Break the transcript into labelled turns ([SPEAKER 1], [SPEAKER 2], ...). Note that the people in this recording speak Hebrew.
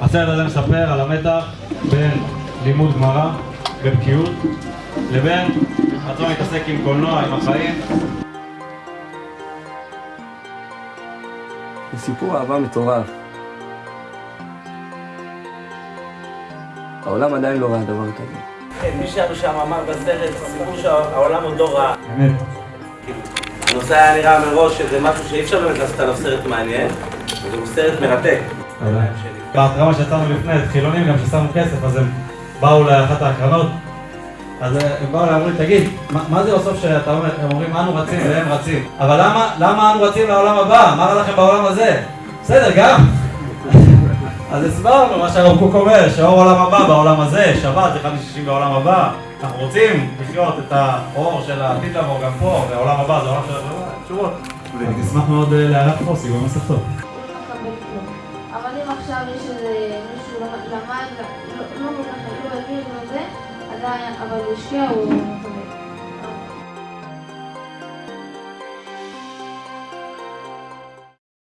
[SPEAKER 1] הסרט הזה מספר על המתח בין לימוד גמרא בבקיאות לבין רצון להתעסק עם קולנוע, עם החיים.
[SPEAKER 2] זה סיפור אהבה מטורף. העולם עדיין לא ראה דבר כזה.
[SPEAKER 3] כן, מי שהיה שם אמר בסרט, סיפור שהעולם עוד לא ראה.
[SPEAKER 1] אמת.
[SPEAKER 3] הנושא היה נראה מראש שזה משהו שאי אפשר באמת לעשות עליו סרט מעניין, וזה סרט מרתק.
[SPEAKER 1] בהתרמה שיצאנו לפני, חילונים גם ששמו כסף, אז הם באו לאחת ההקרנות, אז הם באו ואמרו לי, תגיד, מה, מה זה בסוף שאתה אומר, הם אומרים אנו רצים והם רצים, אבל למה, למה אנו רצים לעולם הבא? מה רע לכם בעולם הזה? בסדר, גם. אז הסברנו מה שהרב קוק אומר, שהאור עולם הבא בעולם הזה, שבת, אחד משישים בעולם הבא, אנחנו רוצים לחיות את האור של העתיד לבוא גם פה, והעולם הבא זה העולם של התשובות. ואני אשמח מאוד אה, פוסי במסך טוב.
[SPEAKER 4] אבל אם עכשיו יש איזה מישהו למד, לא כל כך, לא הבין את זה, אבל הוא השקיע, הוא.